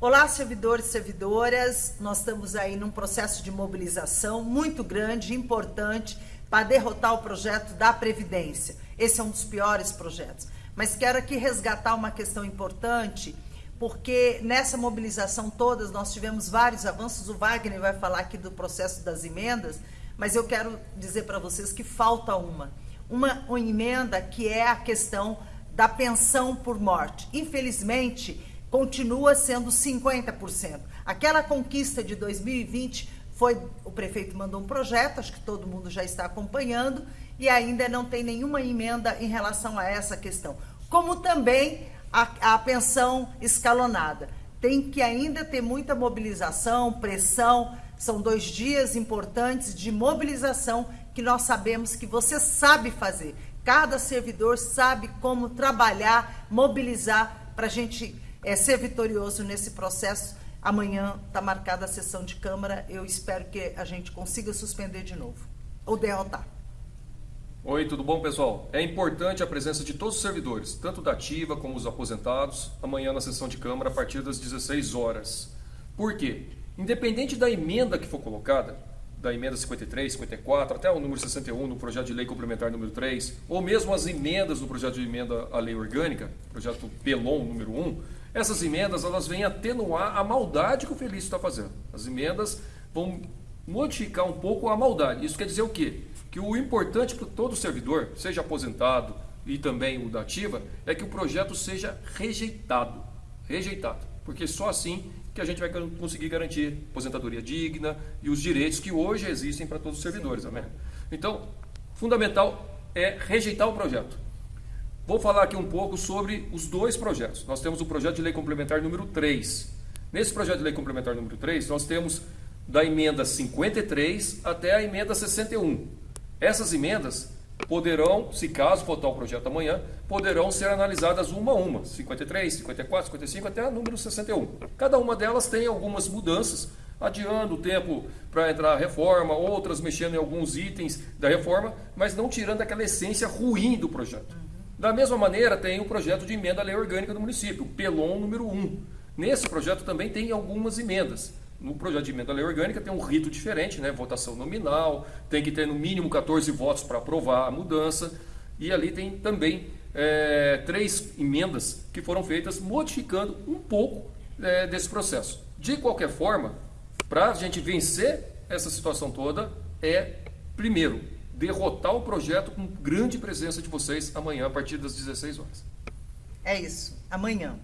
Olá, servidores e servidoras. Nós estamos aí num processo de mobilização muito grande, importante, para derrotar o projeto da Previdência. Esse é um dos piores projetos. Mas quero aqui resgatar uma questão importante, porque nessa mobilização todas nós tivemos vários avanços. O Wagner vai falar aqui do processo das emendas, mas eu quero dizer para vocês que falta uma. Uma, uma emenda que é a questão da pensão por morte. Infelizmente, continua sendo 50%. Aquela conquista de 2020 foi o prefeito mandou um projeto, acho que todo mundo já está acompanhando e ainda não tem nenhuma emenda em relação a essa questão. Como também a, a pensão escalonada. Tem que ainda ter muita mobilização, pressão. São dois dias importantes de mobilização que nós sabemos que você sabe fazer. Cada servidor sabe como trabalhar, mobilizar para a gente é, ser vitorioso nesse processo. Amanhã está marcada a sessão de Câmara. Eu espero que a gente consiga suspender de novo ou derrotar. Oi, tudo bom, pessoal? É importante a presença de todos os servidores, tanto da ativa como os aposentados, amanhã na sessão de Câmara a partir das 16 horas. Por quê? Independente da emenda que for colocada, da emenda 53, 54, até o número 61 no projeto de lei complementar número 3, ou mesmo as emendas no projeto de emenda à lei orgânica, projeto PELON número 1, essas emendas elas vêm atenuar a maldade que o Felício está fazendo. As emendas vão modificar um pouco a maldade. Isso quer dizer o quê? Que o importante para todo servidor, seja aposentado e também o da ativa, é que o projeto seja rejeitado. Rejeitado. Porque só assim que a gente vai conseguir garantir aposentadoria digna e os direitos que hoje existem para todos os servidores. Amém? Então, fundamental é rejeitar o projeto. Vou falar aqui um pouco sobre os dois projetos. Nós temos o projeto de lei complementar número 3. Nesse projeto de lei complementar número 3, nós temos da emenda 53 até a emenda 61. Essas emendas poderão, se caso votar o projeto amanhã, poderão ser analisadas uma a uma, 53, 54, 55 até a número 61. Cada uma delas tem algumas mudanças, adiando o tempo para entrar a reforma, outras mexendo em alguns itens da reforma, mas não tirando aquela essência ruim do projeto. Da mesma maneira, tem o projeto de emenda à lei orgânica do município, PELON número 1. Nesse projeto também tem algumas emendas. No projeto de emenda à lei orgânica tem um rito diferente, né? votação nominal, tem que ter no mínimo 14 votos para aprovar a mudança. E ali tem também é, três emendas que foram feitas modificando um pouco é, desse processo. De qualquer forma, para a gente vencer essa situação toda, é, primeiro, derrotar o projeto com grande presença de vocês amanhã a partir das 16 horas. É isso, amanhã.